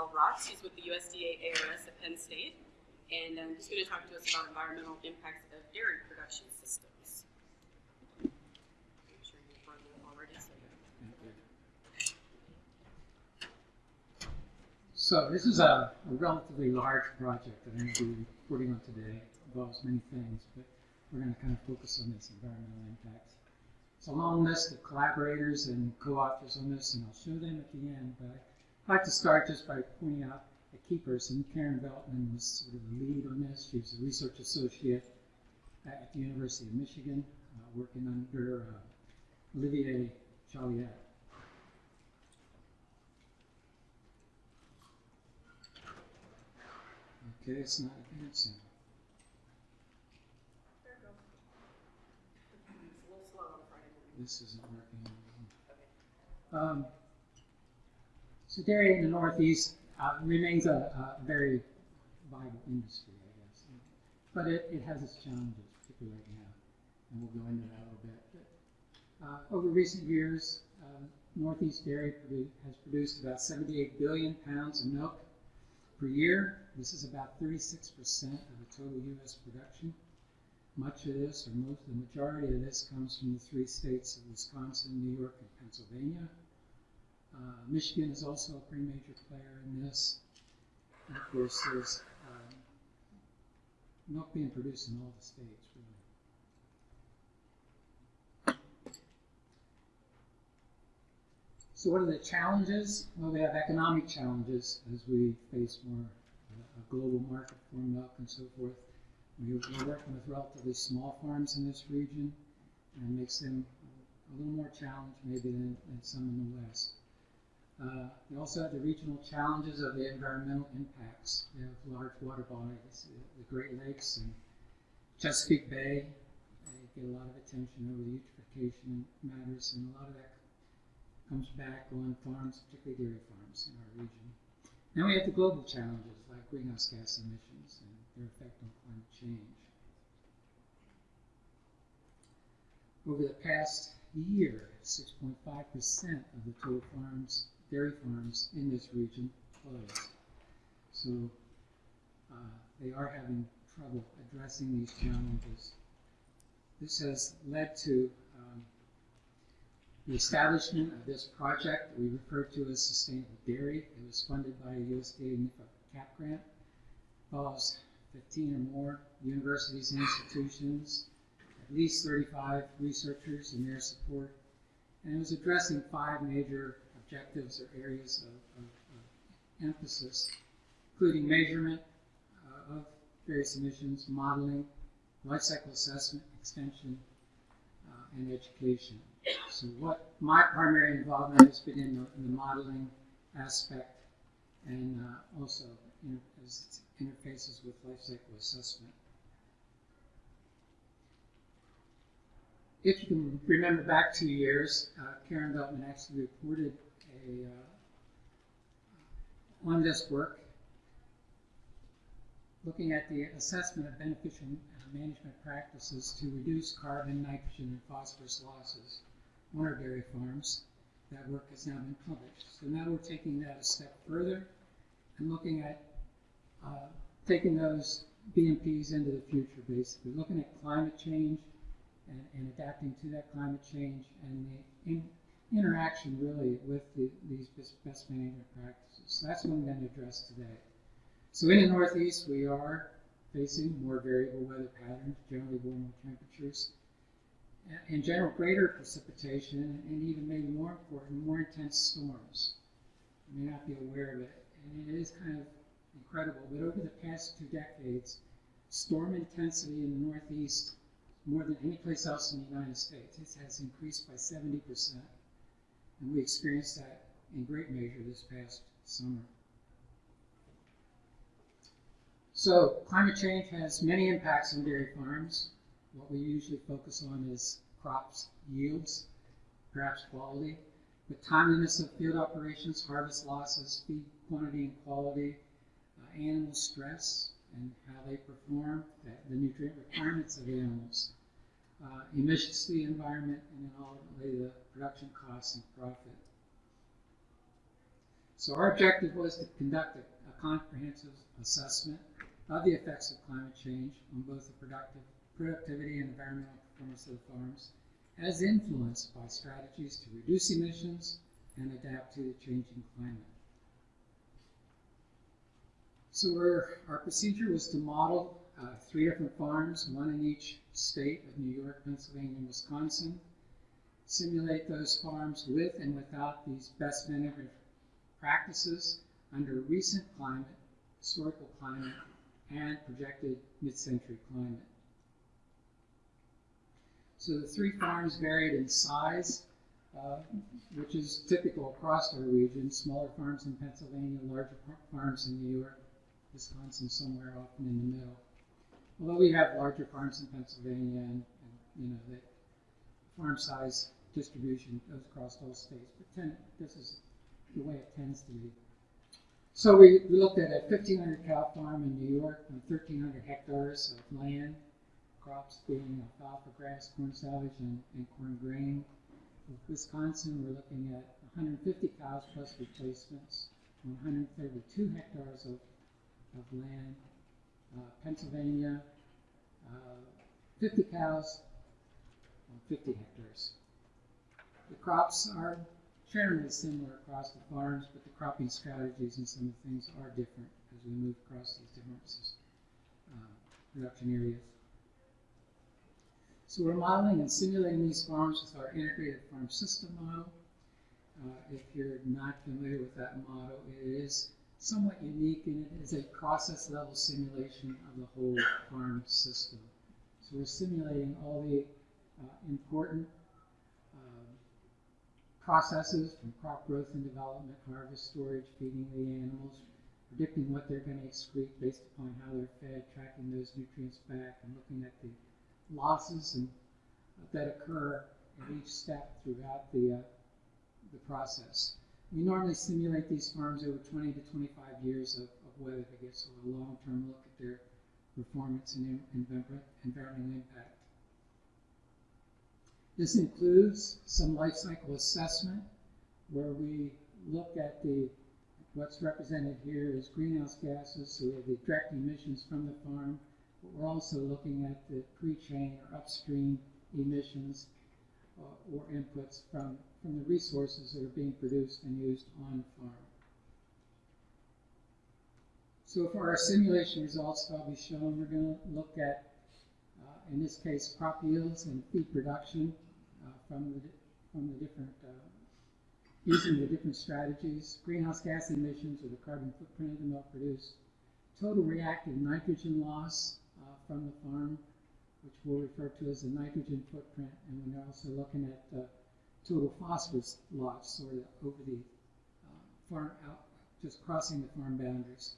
Al Rotz. He's with the USDA ARS at Penn State. And um, he's going to talk to us about environmental impacts of dairy production systems. I'm sure you've heard already. So So this is a, a relatively large project that I'm going to be reporting on today. It involves many things, but we're going to kind of focus on this environmental impacts. It's a long list of collaborators and co-authors on this, and I'll show them at the end. But I'd like to start just by pointing out a key person. Karen Veltman was sort of the lead on this. She was a research associate at the University of Michigan, uh, working under uh, Olivier Jolliet. Okay, it's not advancing. there we go. It's a little slow on Friday morning. This isn't working. Um, so dairy in the Northeast uh, remains a, a very viable industry, I guess. But it, it has its challenges, particularly right now, and we'll go into that a little bit. But, uh, over recent years, uh, Northeast dairy has produced about 78 billion pounds of milk per year. This is about 36% of the total U.S. production. Much of this, or most, the majority of this, comes from the three states of Wisconsin, New York, and Pennsylvania. Uh, Michigan is also a pretty major player in this. And of course, there's um, milk being produced in all the states, really. So, what are the challenges? Well, we have economic challenges as we face more uh, a global market for milk and so forth. We- We're working with relatively small farms in this region, and it makes them a little more challenged maybe than, than some in the West. Uh, also have the regional challenges of the environmental impacts. Have large water bodies, the Great Lakes and Chesapeake Bay. They get a lot of attention over the eutrophication matters, and a lot of that comes back on farms, particularly dairy farms in our region. Now we have the global challenges like greenhouse gas emissions and their effect on climate change. Over the past year, 6.5% of the total farms, dairy farms in this region closed. So uh, they are having trouble addressing these challenges. This has led to um, the establishment of this project that we refer to as Sustainable Dairy. It was funded by a USDA NIFA CAP grant. involves 15 or more universities and institutions, at least 35 researchers and their support. And it was addressing five major objectives or areas of, of, of emphasis, including measurement uh, of various emissions, modeling, life cycle assessment, extension, uh, and education. So what my primary involvement has been in the, in the modeling aspect and uh, also inter- as it interfaces with life cycle assessment. If you can remember back two years, uh, Karen Veltman actually reported a, uh, on this work, looking at the assessment of beneficial uh, management practices to reduce carbon, nitrogen, and phosphorus losses on our dairy farms. That work has now been published. So now we're taking that a step further and looking at uh, taking those BMPs into the future, basically, looking at climate change and, and adapting to that climate change and the interaction really with the, these best, management practices. So that's what I'm going to address today. So in the Northeast, we are facing more variable weather patterns, generally warmer temperatures, in general greater precipitation, and even maybe more important, more intense storms. You may not be aware of it, and it is kind of incredible, but over the past two decades, storm intensity in the Northeast, more than any place else in the United States, it has increased by 70%. And we experienced that in great measure this past summer. So, climate change has many impacts on dairy farms. What we usually focus on is crops, yields, perhaps quality, the timeliness of field operations, harvest losses, feed quantity and quality, uh, animal stress and how they perform, the nutrient requirements of animals, uh, emissions to the environment, and then ultimately the production costs and profit. So our objective was to conduct a, a comprehensive assessment of the effects of climate change on both the productive, productivity and environmental performance of the farms, as influenced by strategies to reduce emissions and adapt to the changing climate. So we're, our procedure was to model uh, three different farms, one in each state of New York, Pennsylvania, and Wisconsin, simulate those farms with and without these best management practices under recent climate, historical climate, and projected mid-century climate. So the three farms varied in size, uh, which is typical across our region. Smaller farms in Pennsylvania, larger farms in New York, Wisconsin, somewhere often in the middle. Although we have larger farms in Pennsylvania, and, and you know the farm size distribution goes across all states, but ten, this is the way it tends to be. So we, we looked at a 1,500 cow farm in New York on 1,300 hectares of land, crops being alfalfa, grass, corn silage, and, and corn grain. With Wisconsin, we're looking at 150 cows plus replacements on 132 hectares of, of land. Pennsylvania, uh, 50 cows on 50 hectares. The crops are generally similar across the farms, but the cropping strategies and some of the things are different as we move across these different uh, production areas. So we're modeling and simulating these farms with our integrated farm system model. Uh, if you're not familiar with that model, it is somewhat unique and it is a process level simulation of the whole farm system. So we're simulating all the uh, important processes from crop growth and development, harvest, storage, feeding the animals, predicting what they're going to excrete based upon how they're fed, tracking those nutrients back, and looking at the losses and, uh, that occur at each step throughout the, uh, the process. We normally simulate these farms over 20 to 25 years of, of weather to get sort of a long-term look at their performance and environmental impact. This includes some life cycle assessment where we look at the what's represented here is greenhouse gases, so the direct emissions from the farm, but we're also looking at the pre-chain or upstream emissions uh, or inputs from, from the resources that are being produced and used on farm. So for our simulation results that I'll be showing, we're going to look at, uh, in this case, crop yields and feed production from the, from the different, uh, using the different strategies, greenhouse gas emissions or the carbon footprint of the milk produced, total reactive nitrogen loss uh, from the farm, which we'll refer to as the nitrogen footprint, and we're also looking at uh, total phosphorus loss sort of over the uh, farm out, just crossing the farm boundaries.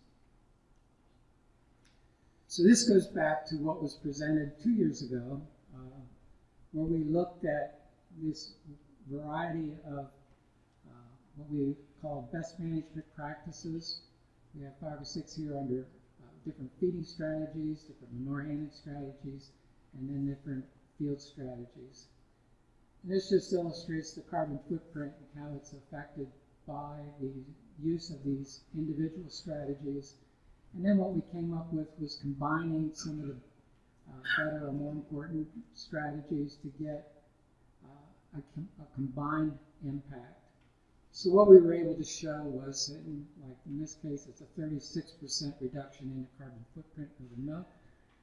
So this goes back to what was presented two years ago, uh, where we looked at this variety of uh, what we call best management practices. We have five or six here under uh, different feeding strategies, different manure handling strategies, and then different field strategies. And this just illustrates the carbon footprint and how it's affected by the use of these individual strategies. And then what we came up with was combining some of the uh, better or more important strategies to get a, com a combined impact. So what we were able to show was that, in, like in this case, it's a 36% reduction in the carbon footprint of the milk.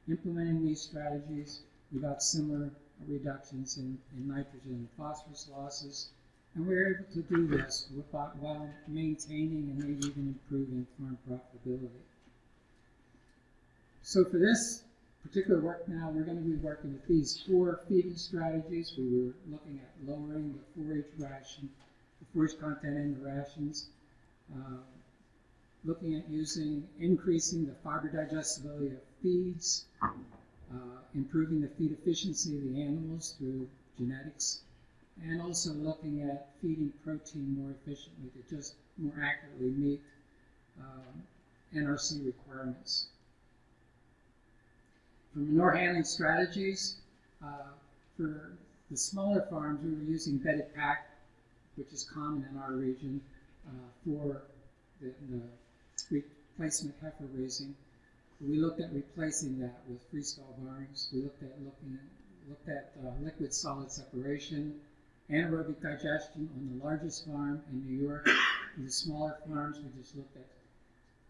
Implementing these strategies, we got similar reductions in, in nitrogen and phosphorus losses. And we were able to do this while maintaining and maybe even improving farm profitability. So for this particular work now, we're going to be working with these four feeding strategies. We were looking at lowering the forage ration, the forage content in the rations, uh, looking at using, increasing the fiber digestibility of feeds, uh, improving the feed efficiency of the animals through genetics, and also looking at feeding protein more efficiently to just more accurately meet um, NRC requirements. For manure handling strategies, uh, for the smaller farms, we were using bedded pack, which is common in our region, uh, for the, the replacement heifer raising. We looked at replacing that with freestall barns. We looked at looking at, looked at uh, liquid solid separation, anaerobic digestion on the largest farm in New York. For the smaller farms, we just looked at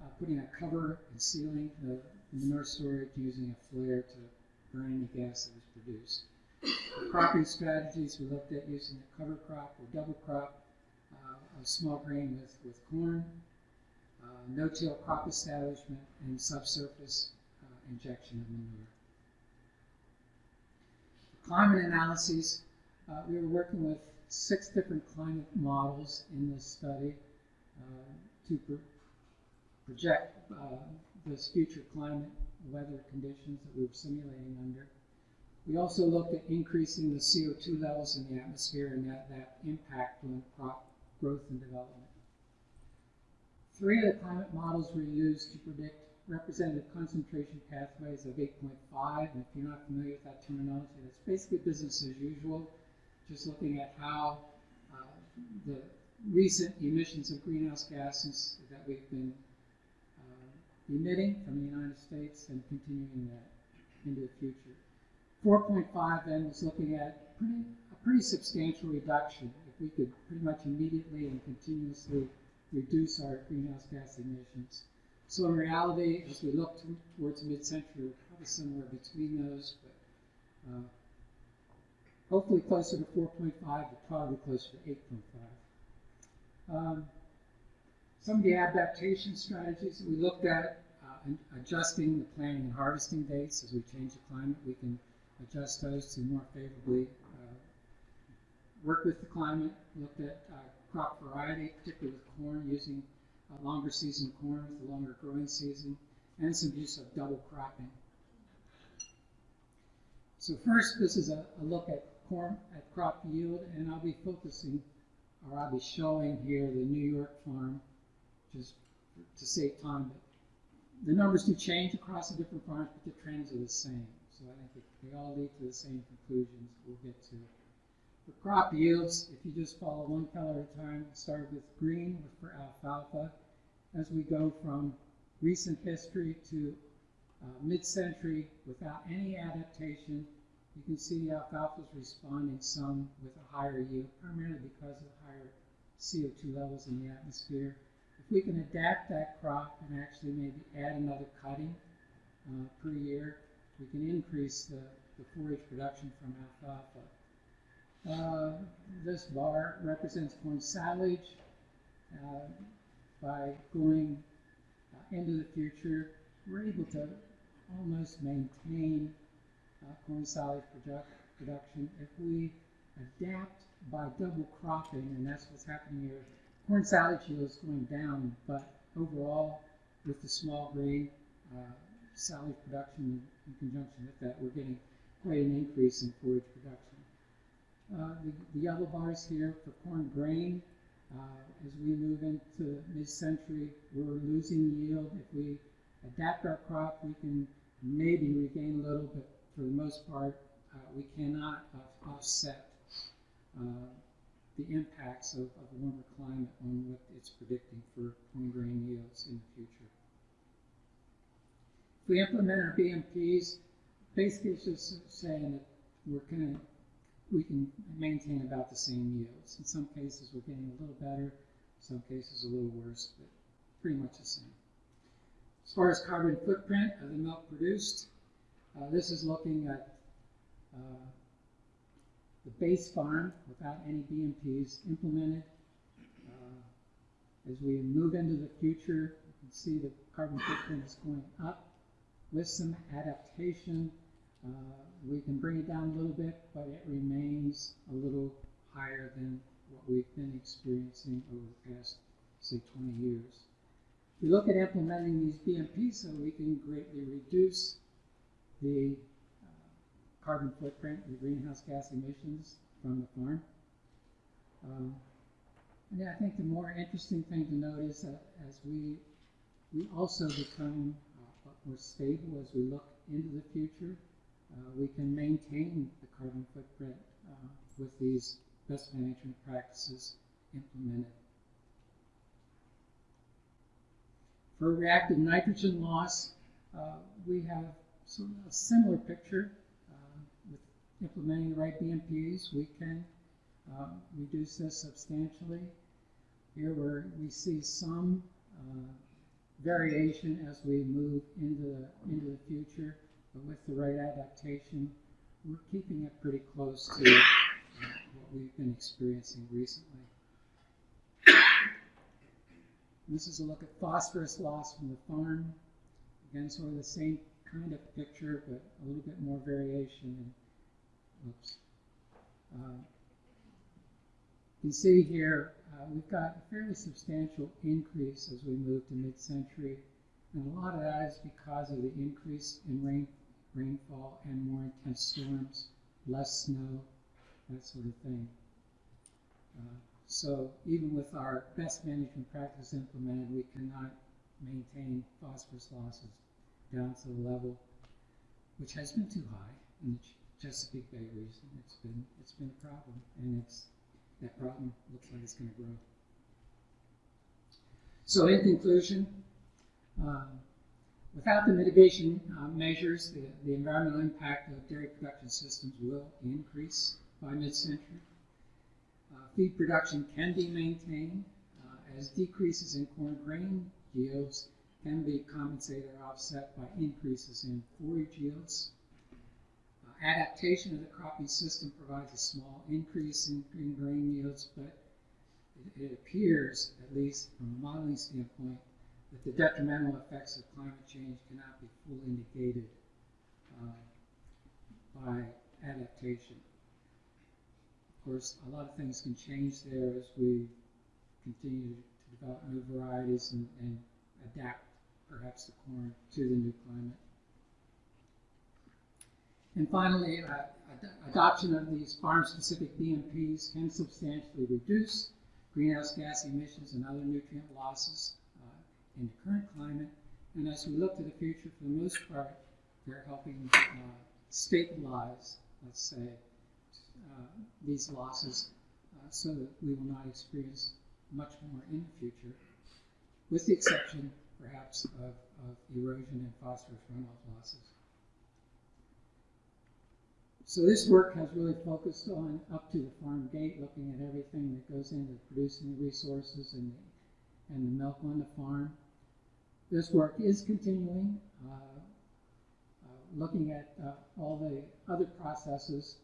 uh, putting a cover and sealing the manure storage using a flare to burn any gas that was produced. For cropping strategies, we looked at using a cover crop or double crop uh, of small grain with, with corn, no-till crop establishment, and subsurface uh, injection of manure. Climate analyses, uh, we were working with six different climate models in this study uh, to pro- project uh, those future climate weather conditions that we were simulating under. We also looked at increasing the CO2 levels in the atmosphere and that, that impact on crop growth and development. Three of the climate models were used to predict representative concentration pathways of 8.5. And if you're not familiar with that terminology, that's basically business as usual, just looking at how uh, the recent emissions of greenhouse gases that we've been uh, emitting from the United States and continuing that into the future. 4.5 then was looking at pretty, a pretty substantial reduction. If we could pretty much immediately and continuously reduce our greenhouse gas emissions. So in reality, as we look to, towards mid-century, we're probably somewhere between those, but uh, hopefully closer to 4.5, but probably closer to 8.5. Um, some of the adaptation strategies that we looked at, uh, adjusting the planting and harvesting dates as we change the climate, we can adjust those to more favorably uh, work with the climate, looked at uh, crop variety, particularly with corn, using a longer season corn with a longer growing season, and some use of double cropping. So first, this is a, a look at corn at crop yield, and I'll be focusing, or I'll be showing here the New York farm, just to save time. But the numbers do change across the different farms, but the trends are the same. So I think they all lead to the same conclusions we'll get to. For crop yields, if you just follow one color at a time, start with green for alfalfa. As we go from recent history to uh, mid-century without any adaptation, you can see the alfalfa is responding some with a higher yield, primarily because of higher CO2 levels in the atmosphere. If we can adapt that crop and actually maybe add another cutting uh, per year, we can increase the, the forage production from alfalfa. Uh, this bar represents corn silage. Uh, by going uh, into the future, we're able to almost maintain uh, corn silage product, production if we adapt by double cropping, and that's what's happening here. Corn silage yield is going down, but overall, with the small grain uh, silage production in conjunction with that, we're getting quite an increase in forage production. Uh, the, the, yellow bars here for corn grain, uh, as we move into mid-century, we're losing yield. If we adapt our crop, we can maybe regain a little, but for the most part, uh, we cannot offset uh, the impacts of, of warmer climate on what it's predicting for corn grain yields in the future. If we implement our BMPs, basically it's just saying that we're kind of we can maintain about the same yields. In some cases, we're getting a little better, in some cases, a little worse, but pretty much the same. As far as carbon footprint of the milk produced, uh, this is looking at uh, the base farm without any BMPs implemented. Uh, as we move into the future, you can see the carbon footprint is going up with some adaptation. Uh, we can bring it down a little bit, but it remains a little higher than what we've been experiencing over the past, say, 20 years. We look at implementing these BMPs so we can greatly reduce the uh, carbon footprint, the greenhouse gas emissions from the farm. Um, and I think the more interesting thing to note is that as we we also become uh, more stable as we look into the future, uh, we can maintain the carbon footprint uh, with these best management practices implemented. For reactive nitrogen loss, uh, we have sort of a similar picture. Uh, with implementing the right BMPs, we can uh, reduce this substantially. Here where we see some uh, variation as we move into the, into the future, but with the right adaptation, we're keeping it pretty close to what we've been experiencing recently. This is a look at phosphorus loss from the farm. Again, sort of the same kind of picture, but a little bit more variation. Oops. Uh, you can see here, uh, we've got a fairly substantial increase as we move to mid-century. And a lot of that is because of the increase in rain, rainfall and more intense storms, less snow, that sort of thing. Uh, so even with our best management practice implemented, we cannot maintain phosphorus losses down to the level which has been too high in the Ch- Chesapeake Bay region. It's been it's been a problem, and it's that problem looks like it's going to grow. So in conclusion, um, without the mitigation uh, measures, the, the environmental impact of dairy production systems will increase by mid-century. Uh, feed production can be maintained uh, as decreases in corn grain yields can be compensated or offset by increases in forage yields. Uh, adaptation of the cropping system provides a small increase in, in grain yields, but it, it appears, at least from a modeling standpoint, that the detrimental effects of climate change cannot be fully negated uh, by adaptation. Of course, a lot of things can change there as we continue to develop new varieties and, and adapt perhaps the corn to the new climate. And finally, uh, ad- adoption of these farm-specific BMPs can substantially reduce greenhouse gas emissions and other nutrient losses in the current climate. And as we look to the future, for the most part, they're helping uh, stabilize, let's say, uh, these losses uh, so that we will not experience much more in the future, with the exception, perhaps, of, of erosion and phosphorus runoff losses. So this work has really focused on up to the farm gate, looking at everything that goes into producing the resources and the, and the milk on the farm. This work is continuing, uh, uh, looking at uh, all the other processes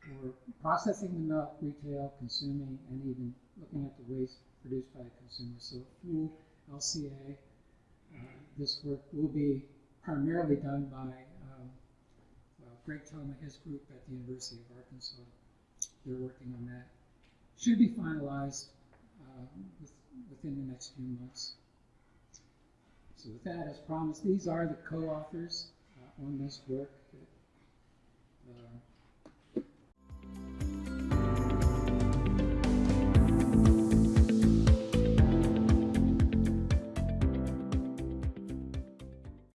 for processing the milk, retail, consuming, and even looking at the waste produced by the consumer. So full LCA, this work will be primarily done by um, Greg Thoma, his group at the University of Arkansas. They're working on that. Should be finalized uh, with, within the next few months. So with that, as promised, these are the co-authors uh, on this work. Uh,